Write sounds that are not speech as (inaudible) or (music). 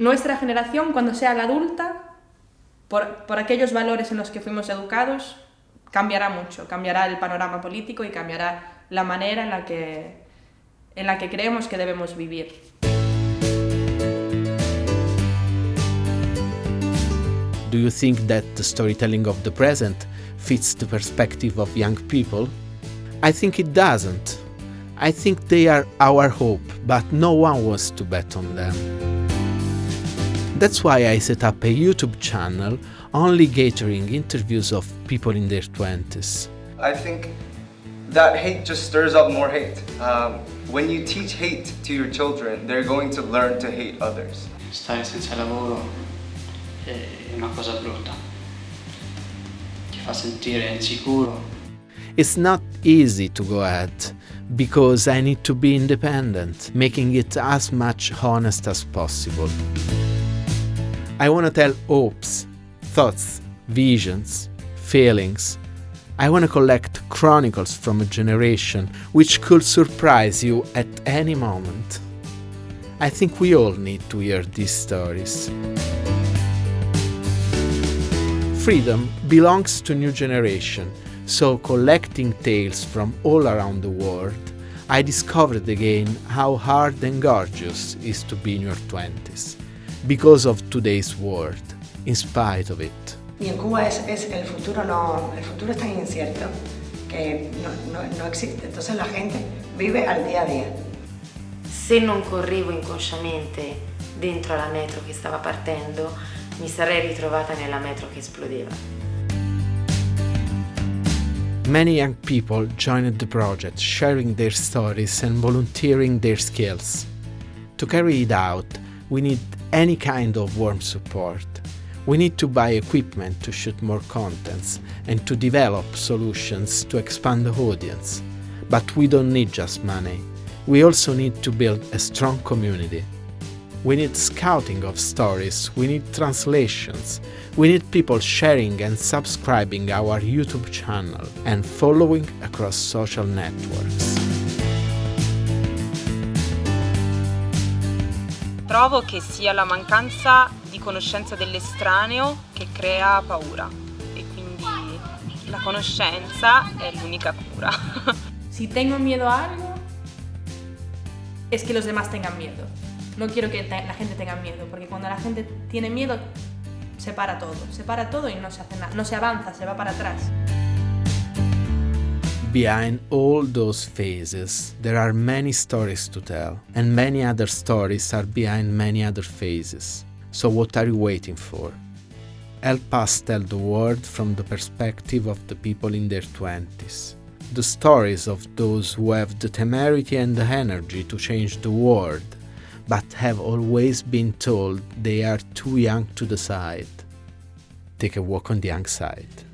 nuestra generación, cuando sea adulta, por, por aquellos valores en los que fuimos educados, cambiará mucho, cambiará el panorama político y cambiará la manera en la que, en la que creemos que debemos vivir. Do you think that the storytelling of the present fits the perspective of young people? I think it doesn't. I think they are our hope, but no one wants to bet on them. That's why I set up a YouTube channel only gathering interviews of people in their 20s. I think that hate just stirs up more hate. Um, when you teach hate to your children, they're going to learn to hate others. Stare senza lavoro è una cosa brutta, ti fa sentire insicuro. It's not easy to go ahead, because I need to be independent, making it as much honest as possible. I want to tell hopes, thoughts, visions, feelings. I want to collect chronicles from a generation which could surprise you at any moment. I think we all need to hear these stories. Freedom belongs to new generation, so collecting tales from all around the world, I discovered again how hard and gorgeous is to be in your 20s, because of today's world, in spite of it. Y en Cuba es, es el futuro no, el futuro es tan incierto que no, no, no existe. Entonces la gente vive al día a día. Se non correvo inconsciamente dentro la metro che stava partendo, mi sarei ritrovata nella metro che esplodeva. Many young people joined the project, sharing their stories and volunteering their skills. To carry it out, we need any kind of warm support. We need to buy equipment to shoot more contents and to develop solutions to expand the audience. But we don't need just money. We also need to build a strong community. We need scouting of stories, we need translations, we need people sharing and subscribing our YouTube channel and following across social networks. Trovo che sia la mancanza di conoscenza dell'estraneo che crea paura e quindi la conoscenza è l'unica cura. (laughs) Si tengo miedo a algo, es que los demás tengan miedo. No quiero que la gente tenga miedo, porque cuando la gente tiene miedo, se para todo. Se para todo y no se hace nada. No se avanza, se va para atrás. Behind all those phases, there are many stories to tell, and many other stories are behind many other phases. So, what are you waiting for? Help us tell the world from the perspective of the people in their 20s. The stories of those who have the temerity and the energy to change the world, but have always been told they are too young to decide. Take a walk on the young side.